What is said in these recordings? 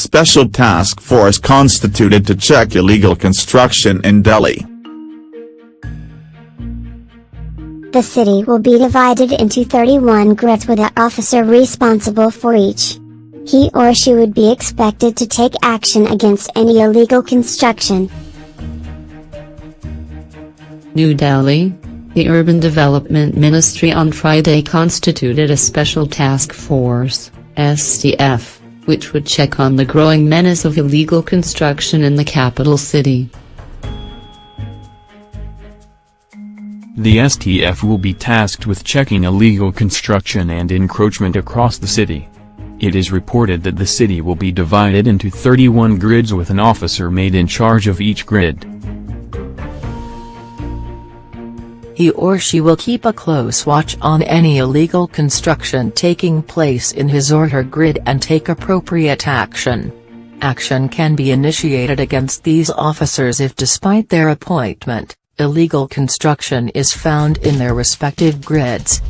special task force constituted to check illegal construction in Delhi. The city will be divided into 31 grids with an officer responsible for each. He or she would be expected to take action against any illegal construction. New Delhi, the Urban Development Ministry on Friday constituted a special task force, STF, which would check on the growing menace of illegal construction in the capital city. The STF will be tasked with checking illegal construction and encroachment across the city. It is reported that the city will be divided into 31 grids with an officer made in charge of each grid. He or she will keep a close watch on any illegal construction taking place in his or her grid and take appropriate action. Action can be initiated against these officers if despite their appointment, illegal construction is found in their respective grids.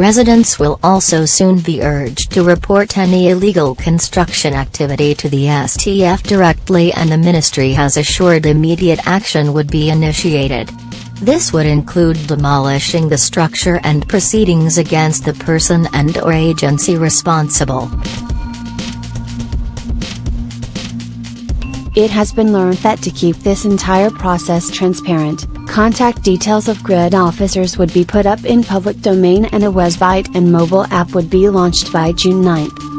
Residents will also soon be urged to report any illegal construction activity to the STF directly and the ministry has assured immediate action would be initiated. This would include demolishing the structure and proceedings against the person and or agency responsible. It has been learned that to keep this entire process transparent, contact details of grid officers would be put up in public domain and a website and mobile app would be launched by June 9.